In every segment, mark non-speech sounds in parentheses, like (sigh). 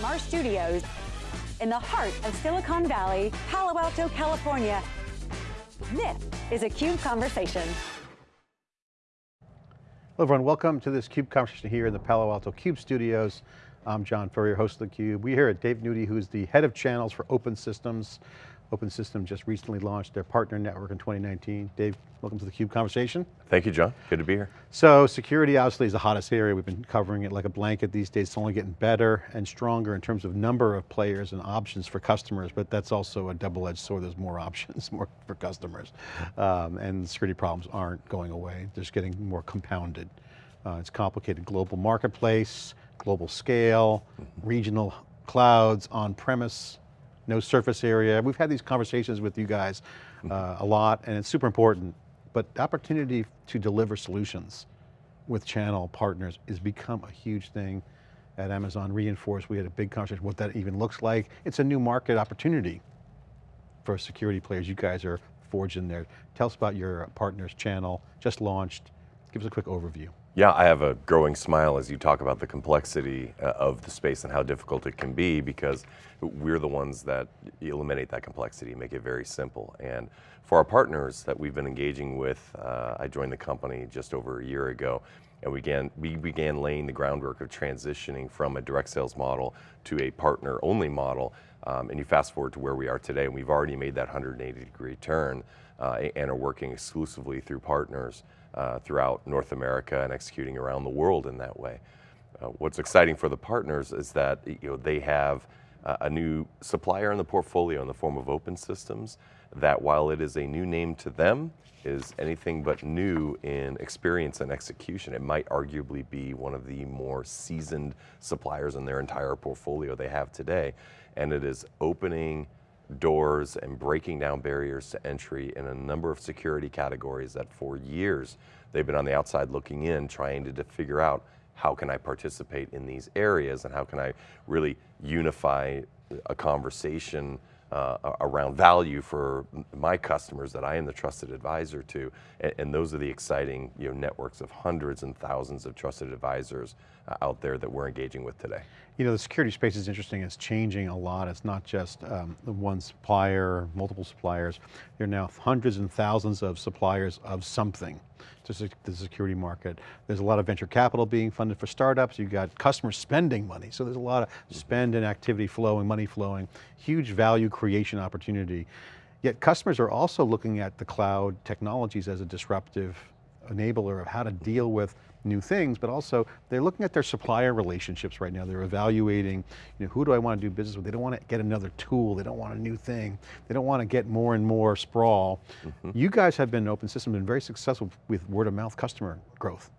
From our studios in the heart of Silicon Valley, Palo Alto, California, this is a CUBE Conversation. Hello everyone, welcome to this CUBE conversation here in the Palo Alto CUBE studios. I'm John Furrier, host of theCUBE. We're here at Dave Nudy, who's the head of channels for Open Systems. Open Systems just recently launched their partner network in 2019. Dave, welcome to the CUBE conversation. Thank you, John, good to be here. So security obviously is the hottest area. We've been covering it like a blanket these days. It's only getting better and stronger in terms of number of players and options for customers, but that's also a double-edged sword. There's more (laughs) options more for customers. Um, and security problems aren't going away. They're just getting more compounded. Uh, it's complicated global marketplace, global scale, mm -hmm. regional clouds, on-premise, no surface area. We've had these conversations with you guys uh, a lot and it's super important, but the opportunity to deliver solutions with channel partners has become a huge thing at Amazon re:Inforce. We had a big conversation what that even looks like. It's a new market opportunity for security players. You guys are forging there. Tell us about your partners channel, just launched. Give us a quick overview. Yeah, I have a growing smile as you talk about the complexity uh, of the space and how difficult it can be because we're the ones that eliminate that complexity, make it very simple. And for our partners that we've been engaging with, uh, I joined the company just over a year ago, and we began, we began laying the groundwork of transitioning from a direct sales model to a partner only model. Um, and you fast forward to where we are today, and we've already made that 180 degree turn uh, and are working exclusively through partners uh, throughout North America and executing around the world in that way. Uh, what's exciting for the partners is that you know, they have uh, a new supplier in the portfolio in the form of open systems that while it is a new name to them, is anything but new in experience and execution. It might arguably be one of the more seasoned suppliers in their entire portfolio they have today. And it is opening doors and breaking down barriers to entry in a number of security categories that for years they've been on the outside looking in trying to, to figure out how can I participate in these areas and how can I really unify a conversation uh, around value for my customers that I am the trusted advisor to. And, and, those are the exciting you know, networks of hundreds and thousands of trusted advisors uh, out there that we're engaging with today. You know, the security space is interesting. It's changing a lot. It's not just um, the one supplier, multiple suppliers. There are now hundreds and thousands of suppliers of something to the security market. There's a lot of venture capital being funded for startups. You've got customers spending money. So there's a lot of spend and activity flowing, money flowing, huge value creation opportunity. Yet customers are also looking at the cloud technologies as a disruptive enabler of how to deal with new things, but also they're looking at their supplier relationships right now. They're evaluating, you know, who do I want to do business with? They don't want to get another tool. They don't want a new thing. They don't want to get more and more sprawl. Mm -hmm. You guys have been an open system, been very successful with word of mouth customer growth.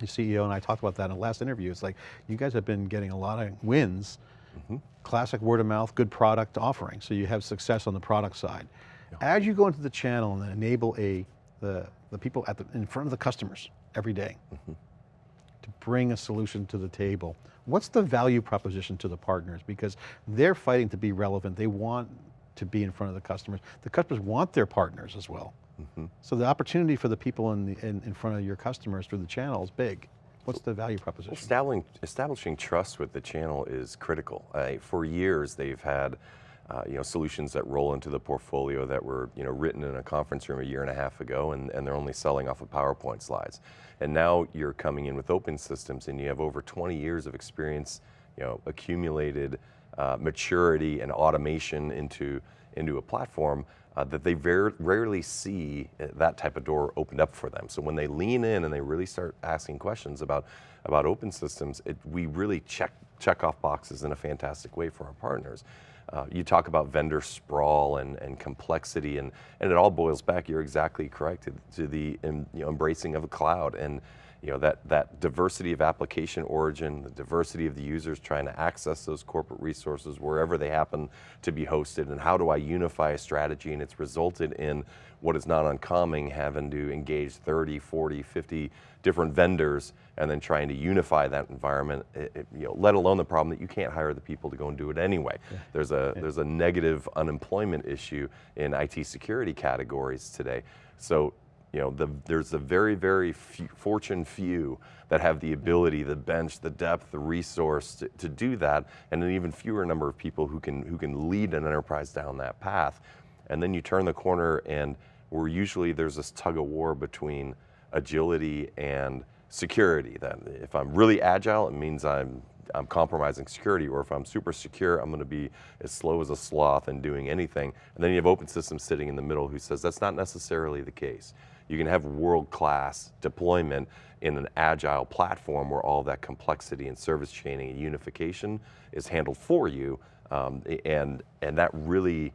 Your CEO and I talked about that in the last interview. It's like, you guys have been getting a lot of wins, mm -hmm. classic word of mouth, good product offering. So you have success on the product side. Yeah. As you go into the channel and enable a, the, the people at the, in front of the customers, every day mm -hmm. to bring a solution to the table. What's the value proposition to the partners? Because they're fighting to be relevant. They want to be in front of the customers. The customers want their partners as well. Mm -hmm. So the opportunity for the people in, the, in, in, front of your customers through the channel is big. What's the value proposition? Establishing, establishing trust with the channel is critical. Uh, for years, they've had uh, you know, solutions that roll into the portfolio that were you know, written in a conference room a year and a half ago and, and they're only selling off of PowerPoint slides. And now you're coming in with open systems and you have over 20 years of experience, you know, accumulated uh, maturity and automation into, into a platform uh, that they very rarely see uh, that type of door opened up for them. So when they lean in and they really start asking questions about, about open systems, it, we really check, check off boxes in a fantastic way for our partners. Uh, you talk about vendor sprawl and, and complexity, and, and it all boils back, you're exactly correct, to, the you know, embracing of a cloud. And you know, that, that diversity of application origin, the diversity of the users trying to access those corporate resources wherever they happen to be hosted, and how do I unify a strategy, and it's resulted in what is not uncommon, having to engage 30, 40, 50 different vendors and then trying to unify that environment, it, it, you know, let alone the problem that you can't hire the people to go and do it anyway. Yeah. There's, a, yeah. there's a negative unemployment issue in IT security categories today. So you know, the, there's a very, very few, fortune few that have the ability, the bench, the depth, the resource to, to do that, and an even fewer number of people who can, who can lead an enterprise down that path. And then you turn the corner and where usually there's this tug of war between agility and security. That if I'm really agile, it means I'm I'm compromising security, or if I'm super secure, I'm going to be as slow as a sloth and doing anything. And then you have open systems sitting in the middle who says that's not necessarily the case. You can have world-class deployment in an agile platform where all that complexity and service chaining and unification is handled for you, um, and and that really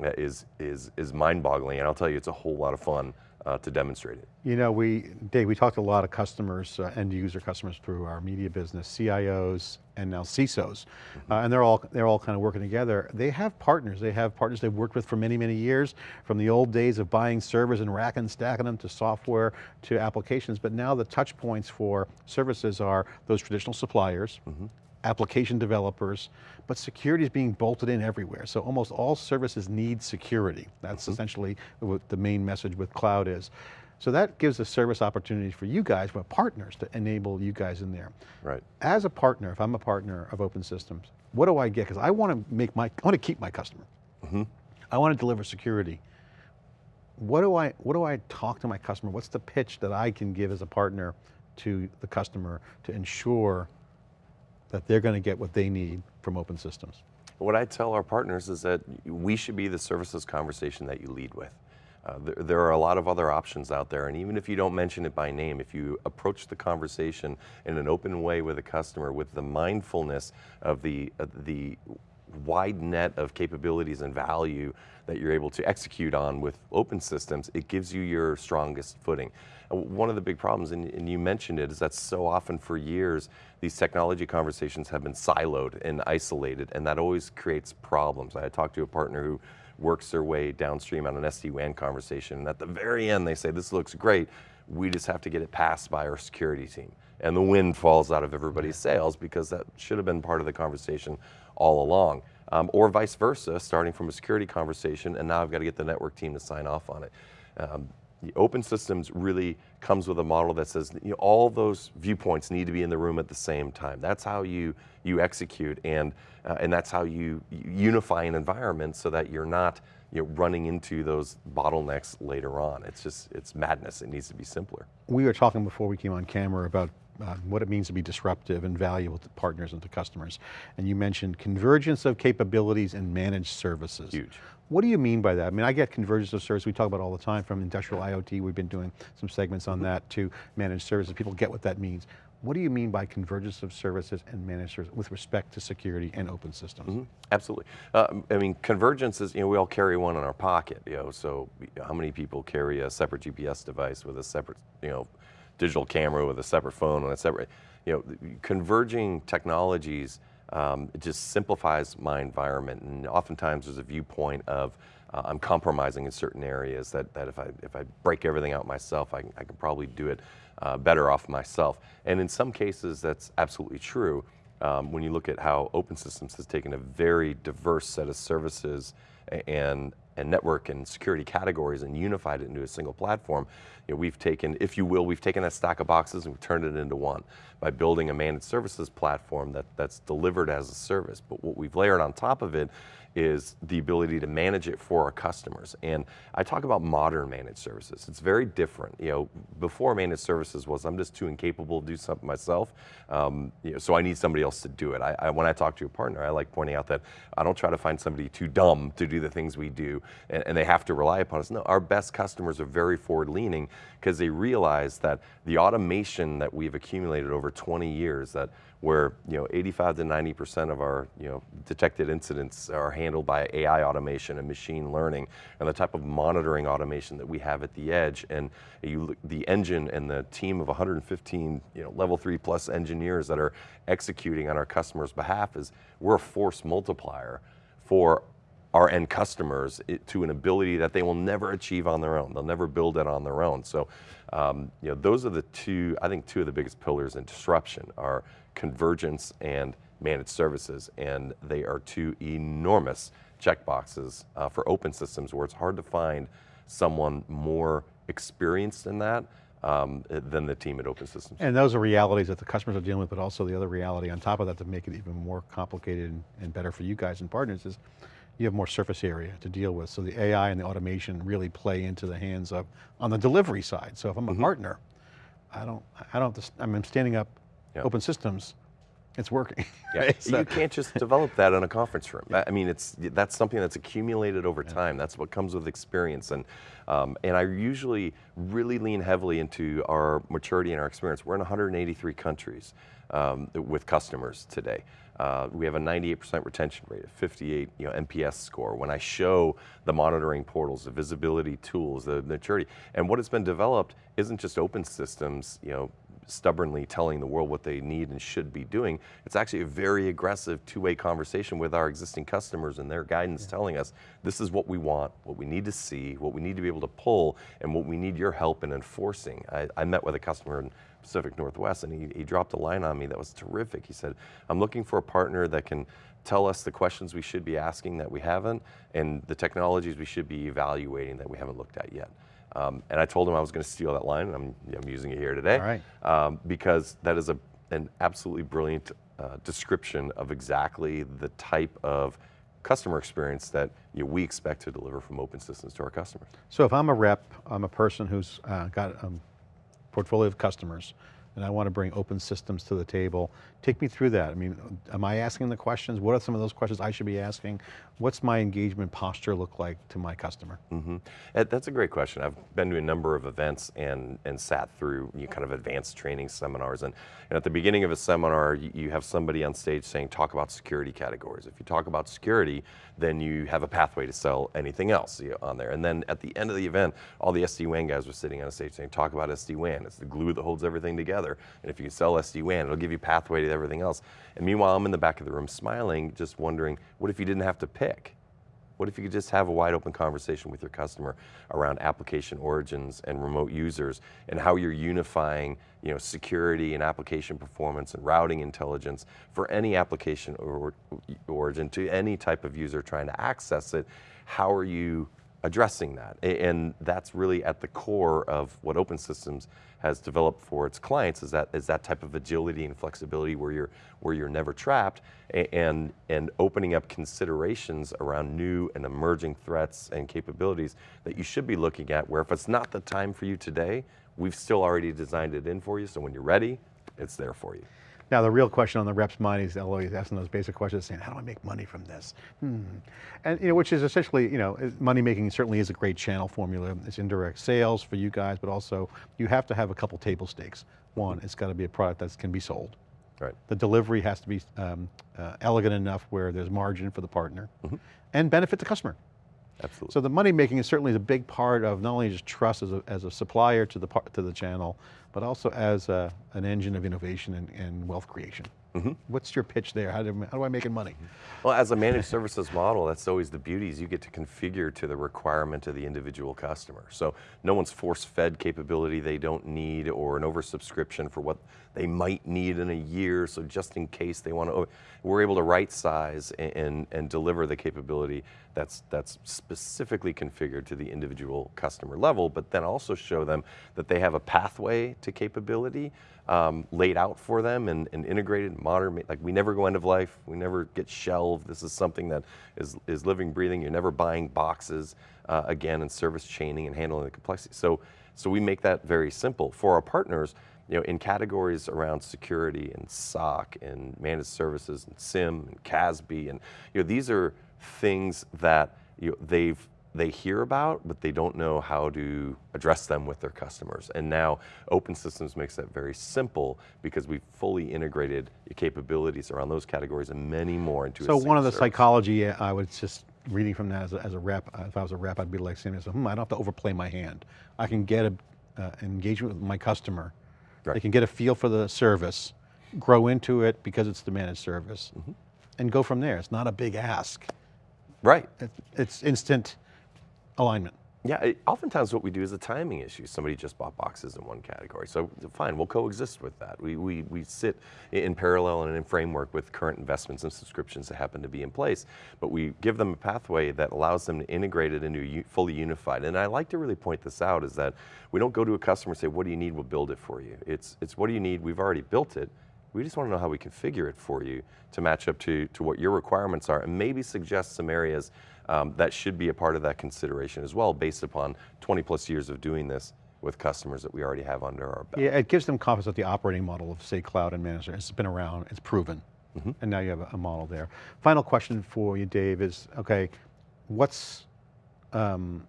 is is is mind-boggling. And I'll tell you, it's a whole lot of fun uh, to demonstrate it. You know, we, Dave, we talked to a lot of customers, uh, end user customers through our media business, CIOs and now CISOs, mm -hmm. uh, and they're all, they're all kind of working together. They have partners, they have partners they've worked with for many, many years, from the old days of buying servers and racking and stacking them to software to applications, but now the touch points for services are those traditional suppliers, mm -hmm application developers, but security is being bolted in everywhere. So almost all services need security. That's mm -hmm. essentially what the main message with cloud is. So that gives a service opportunity for you guys, but partners to enable you guys in there. Right. As a partner, if I'm a partner of Open Systems, what do I get? Because I want to make my, I want to keep my customer. Mm -hmm. I want to deliver security. What do I, what do I talk to my customer? What's the pitch that I can give as a partner to the customer to ensure that they're going to get what they need from open systems? What I tell our partners is that we should be the services conversation that you lead with. Uh, there, there, are a lot of other options out there, and even if you don't mention it by name, if you approach the conversation in an open way with a customer, with the mindfulness of the, uh, the wide net of capabilities and value that you're able to execute on with open systems, it gives you your strongest footing. One of the big problems, and, and you mentioned it, is that so often for years, these technology conversations have been siloed and isolated, and that always creates problems. I talked to a partner who works their way downstream on an SD-WAN conversation, and at the very end they say, this looks great, we just have to get it passed by our security team. And the wind falls out of everybody's sails because that should have been part of the conversation all along. Um, or vice versa, starting from a security conversation, and now I've got to get the network team to sign off on it. Um, the open systems really comes with a model that says you know, all those viewpoints need to be in the room at the same time. That's how you, you execute and, uh, and that's how you, unify an environment so that you're not you know, running into those bottlenecks later on. It's just, it's madness. It needs to be simpler. We were talking before we came on camera about uh, what it means to be disruptive and valuable to partners and to customers. And you mentioned convergence of capabilities and managed services. Huge. What do you mean by that? I mean, I get convergence of services, we talk about all the time from industrial IoT, we've been doing some segments on that to managed services, people get what that means. What do you mean by convergence of services and managed services with respect to security and open systems? Mm -hmm. Absolutely. Uh, I mean, convergence is, you know, we all carry one in our pocket, you know, so how many people carry a separate GPS device with a separate, you know, digital camera with a separate phone and a separate, you know, converging technologies um, it just simplifies my environment and oftentimes there's a viewpoint of uh, I'm compromising in certain areas that, that if, I, if I break everything out myself, I, I can probably do it uh, better off myself. And in some cases that's absolutely true. Um, when you look at how Open Systems has taken a very diverse set of services and and network and security categories and unified it into a single platform, you know, we've taken, if you will, we've taken a stack of boxes and we've turned it into one by building a managed services platform that, that's delivered as a service. But what we've layered on top of it is the ability to manage it for our customers. And I talk about modern managed services. It's very different. You know, before managed services was I'm just too incapable to do something myself, um, you know, so I need somebody else to do it. I, I, when I talk to a partner, I like pointing out that I don't try to find somebody too dumb to do the things we do, and, and they have to rely upon us. No, our best customers are very forward-leaning because they realize that the automation that we've accumulated over 20 years, that where you know 85 to 90 percent of our you know detected incidents are handled by AI automation and machine learning, and the type of monitoring automation that we have at the edge, and you, the engine and the team of 115 you know level three plus engineers that are executing on our customers' behalf is we're a force multiplier for our end customers to an ability that they will never achieve on their own. They'll never build it on their own. So, um, you know, those are the two, I think two of the biggest pillars in disruption are convergence and managed services. And they are two enormous checkboxes uh, for open systems where it's hard to find someone more experienced in that um, than the team at Open Systems. And those are realities that the customers are dealing with, but also the other reality on top of that to make it even more complicated and, and better for you guys and partners is you have more surface area to deal with. So the AI and the automation really play into the hands of, on the delivery side. So if I'm a partner, I don't, I don't, to, I'm standing up Yeah. open systems, it's working. (laughs) Yeah, right? So- you can't just develop that in a conference room. I I mean, it's that's something that's accumulated over time. That's what comes with experience, and um, and I usually really lean heavily into our maturity and our experience. We're in 183 countries um, with customers today. Uh, we have a 98% retention rate, a 58 you know, NPS score. When I show the monitoring portals, the visibility tools, the maturity, and what has been developed isn't just open systems, you know, stubbornly telling the world what they need and should be doing. It's actually a very aggressive two-way conversation with our existing customers and their guidance telling us, this is what we want, what we need to see, what we need to be able to pull, and what we need your help in enforcing. I, I met with a customer in Pacific Northwest and he, he dropped a line on me that was terrific. He said, I'm looking for a partner that can tell us the questions we should be asking that we haven't, and the technologies we should be evaluating that we haven't looked at yet. Um, and I told him I was going to steal that line, and I'm, I'm using it here today. Right. Um, because that is a, an absolutely brilliant uh, description of exactly the type of customer experience that you know, we expect to deliver from open systems to our customers. So if I'm a rep, I'm a person who's uh, got a portfolio of customers, and I want to bring open systems to the table, take me through that. I mean, am I asking the questions? What are some of those questions I should be asking? What's my engagement posture look like to my customer? hmm That's a great question. I've been to a number of events and, and sat through you know, kind of advanced training seminars. And, and at the beginning of a seminar, you, have somebody on stage saying, talk about security categories. If you talk about security, then you have a pathway to sell anything else on there. And then at the end of the event, all the SD-WAN guys were sitting on a stage saying, talk about SD-WAN. It's the glue that holds everything together. And if you sell SD-WAN, it'll give you pathway to everything else. And meanwhile, I'm in the back of the room smiling, just wondering, what if you didn't have to pick? What if you could just have a wide open conversation with your customer around application origins and remote users and how you're unifying you know, security and application performance and routing intelligence for any application or, origin to any type of user trying to access it, how are you addressing that? And that's really at the core of what Open Systems has developed for its clients is that is that type of agility and flexibility where you're where you're never trapped and and opening up considerations around new and emerging threats and capabilities that you should be looking at where if it's not the time for you today, we've still already designed it in for you so when you're ready, it's there for you. Now the real question on the rep's mind is always asking those basic questions saying, how do I make money from this? Hmm. And you know, which is essentially, you know, money making certainly is a great channel formula. It's indirect sales for you guys, but also you have to have a couple table stakes. One, it's got to be a product that can be sold. Right. The delivery has to be um, uh, elegant enough where there's margin for the partner and benefit the customer. Absolutely. So the money making is certainly a big part of not only just trust as a, as a supplier to the, to the channel, but also as a, an engine of innovation and, and wealth creation. Mm-hmm. What's your pitch there? How do, how do I make it money? Well, as a managed services model, that's always the beauty is you get to configure to the requirement of the individual customer. So no one's force-fed capability they don't need or an oversubscription for what they might need in a year. So just in case they want to, we're able to right size and, and, and deliver the capability that's, that's specifically configured to the individual customer level, but then also show them that they have a pathway to capability um, laid out for them and, and integrated, modern, like we never go end of life, we never get shelved. This is something that is, is living, breathing. You're never buying boxes uh, again and service chaining and handling the complexity. So, so we make that very simple. For our partners, you know, in categories around security and SOC and managed services and SIEM and CASB and, you know, these are things that you know, they've they hear about, but they don't know how to address them with their customers. And now Open Systems makes that very simple because we've fully integrated the capabilities around those categories and many more into a So one of the service. psychology, uh, I was just reading from that as a, as a rep, uh, if I was a rep, I'd be like saying, hmm, I don't have to overplay my hand. I can get a, uh, an engagement with my customer. They can get a feel for the service, grow into it because it's the managed service, Mm-hmm. and go from there. It's not a big ask. Right. It, it's instant alignment. Yeah, it, oftentimes what we do is a timing issue. Somebody just bought boxes in one category. So fine, we'll coexist with that. We, we, we sit in parallel and in framework with current investments and subscriptions that happen to be in place, but we give them a pathway that allows them to integrate it into fully unified. And I like to really point this out is that we don't go to a customer and say, what do you need, we'll build it for you. It's, it's what do you need, we've already built it, we just want to know how we configure it for you to match up to, to what your requirements are and maybe suggest some areas um, that should be a part of that consideration as well based upon 20 plus years of doing this with customers that we already have under our belt. Yeah, it gives them confidence that the operating model of say cloud and managed has been around, it's proven. Mm-hmm. And now you have a, model there. Final question for you, Dave, is, okay, what's, um,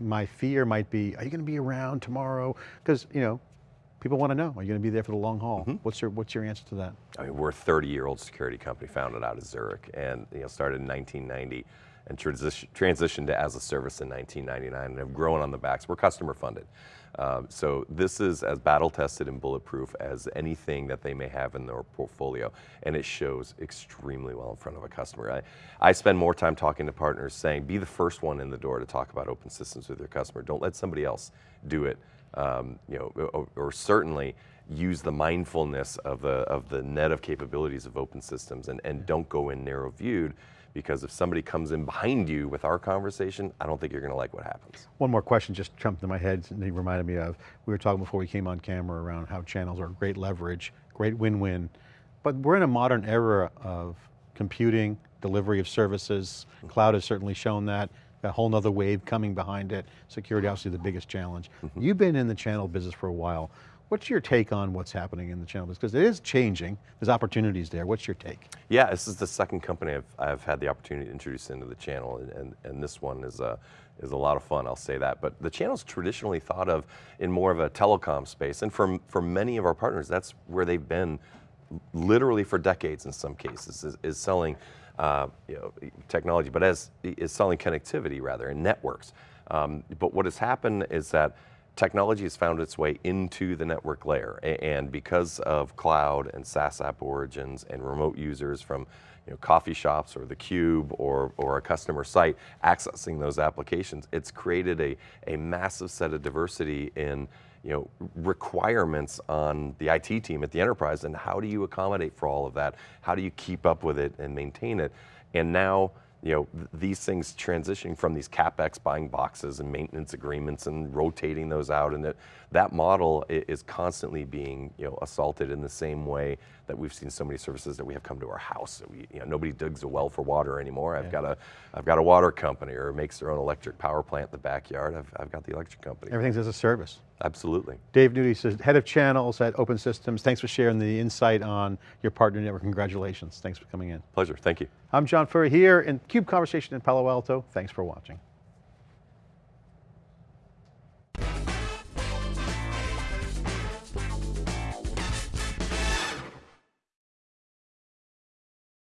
my fear might be, are you going to be around tomorrow? Because, you know, people want to know, are you going to be there for the long haul? Mm-hmm. What's your, what's your answer to that? I mean, we're a 30-year-old security company founded out of Zurich and you know, started in 1990 and transition, transitioned to as a service in 1999 and have grown on the backs. We're customer funded. Um, so this is as battle tested and bulletproof as anything that they may have in their portfolio, and it shows extremely well in front of a customer. I, I spend more time talking to partners saying, be the first one in the door to talk about open systems with your customer. Don't let somebody else do it. Um, you know, or, or certainly use the mindfulness of the of the net of capabilities of open systems, and, and don't go in narrow viewed because if somebody comes in behind you with our conversation, I don't think you're going to like what happens. One more question just jumped in my head and they reminded me of, we were talking before we came on camera around how channels are great leverage, great win-win, but we're in a modern era of computing, delivery of services, mm-hmm. cloud has certainly shown that, a whole nother wave coming behind it, security obviously the biggest challenge. Mm-hmm. You've been in the channel business for a while. What's your take on what's happening in the channel? Because it is changing, there's opportunities there. What's your take? Yeah, this is the second company I've, I've had the opportunity to introduce into the channel, and, and, and this one is a, is a lot of fun, I'll say that. But the channel's traditionally thought of in more of a telecom space, and for, for many of our partners, that's where they've been literally for decades in some cases, is, is selling uh, you know, technology, but as is selling connectivity rather, and networks. Um, but what has happened is that technology has found its way into the network layer. And because of cloud and SaaS app origins and remote users from you know, coffee shops or the cube or, or a customer site accessing those applications, it's created a, a massive set of diversity in you know, requirements on the IT team at the enterprise and how do you accommodate for all of that? How do you keep up with it and maintain it? And now, you know, th these things transitioning from these CapEx buying boxes and maintenance agreements and rotating those out and that, that model is constantly being, you know, assaulted in the same way that we've seen so many services that we have come to our house. We, you know, nobody digs a well for water anymore. I've got a, I've got a water company or makes their own electric power plant in the backyard. I've, I've got the electric company. Everything's as a service. Absolutely. Dave says, head of channels at Open Systems. Thanks for sharing the insight on your partner network. Congratulations. Thanks for coming in. Pleasure. Thank you. I'm John Furrier here in CUBE Conversation in Palo Alto. Thanks for watching.